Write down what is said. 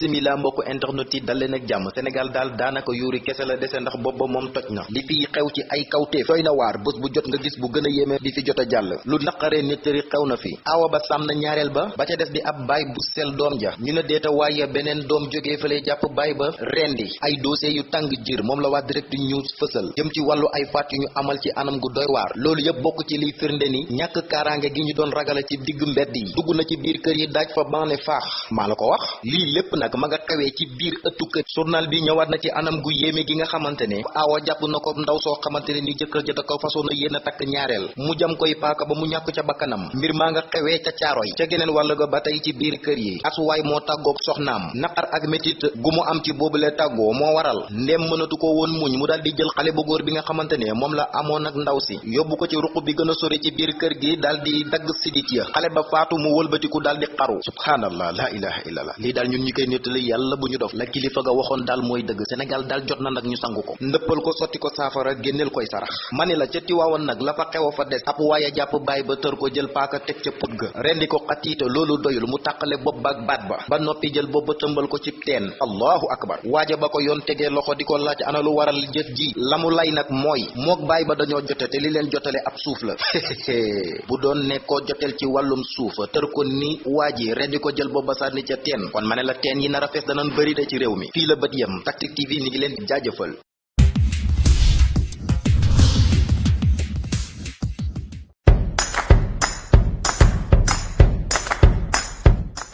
bisimila mbokku internet yi dal leen ak jàmm. Sénégal daal daanaka yuuri kese la dese ndax booba moom toj na. Li fi xew ci ay kawteef doy na waar. Bu jot nga gis bu gën a bi fi jot a jàll. Lu naqaree nettari xew na fi. Awa ba sàmm na ba. Ba ca des di ab baay bu sel doom ja. Ñu ne deeta waaye beneen doom jógee fële jàpp baay ba. Rendi. Ay dossier yu tàng jir. Moom la waa direct news fësal. Jëm ci wàllu ay faat ñu amal ci anam gu doy waar. Loolu yëpp bokk ci liy firnde ni ñàkk kaaraange gi ñu doon ragale ci digg mbedd yi. Na ci biir kër yi daaj fa baane faax. Maa ko wax. Lii lépp nag ma nga xewee ci biir ëttu journal bi ñëwaat na ci anam gu yéeme gi nga xamante ne. Aawa jàpp na ko ndaw soo xamante ne ni jëkkër ja da ko façon na yéen a takk mu jam koy paaka ba mu ñàkk ca bakkanam. Mbir maa nga xewee ca caaro yi. Ca geneen wàll ga ba tey ci biir kër yi. Asuwaay moo tàggoog soxnaam. Naqar ak métit gu mu am ci tàggoo moo waral. Ndem mënatu ko woon muñ. Mu daal di jël xale bu góor bi nga xamante ne moom la amoon ak ndaw si. Yóbbu ko ci bi gën a sori ci biir kër gi daal di dagg sidit ya. Xale ba faatu mu wëlbatiku daal xaru. Subhanallah la ilaha illallah lii daal ñun ñi nettali yàlla bu ñu dof la kilifa ga waxoon daal mooy dëgg Sénégal daal jot na nag ñu sangu ko ndëppal ko sotti ko saafara génneel koy sarax mani la ca tiwaawoon nag la fa xew a fa des ab waaye jàpp baay ba ko jël paaka teg ca put ga rendi ko loolu doyul mu tàqale bopp ba ak baat ba ba noppi jël bopp ba tëmbal ko ci teen allahu akbar waaja ba ko yoon tegee loxo di ko laaj ana lu waral jëf ji la mu lay nag mooy mook baay ba dañoo jote te li leen jotale ab suuf la bu doon ne koo joteel ci wàllum suufa tër ko ni waa ji rendi ko jël booba sànni ca teen kon ma ne la teen yi nar a fees danañ bëri de ci réew la Tactic TV mi ngi leen di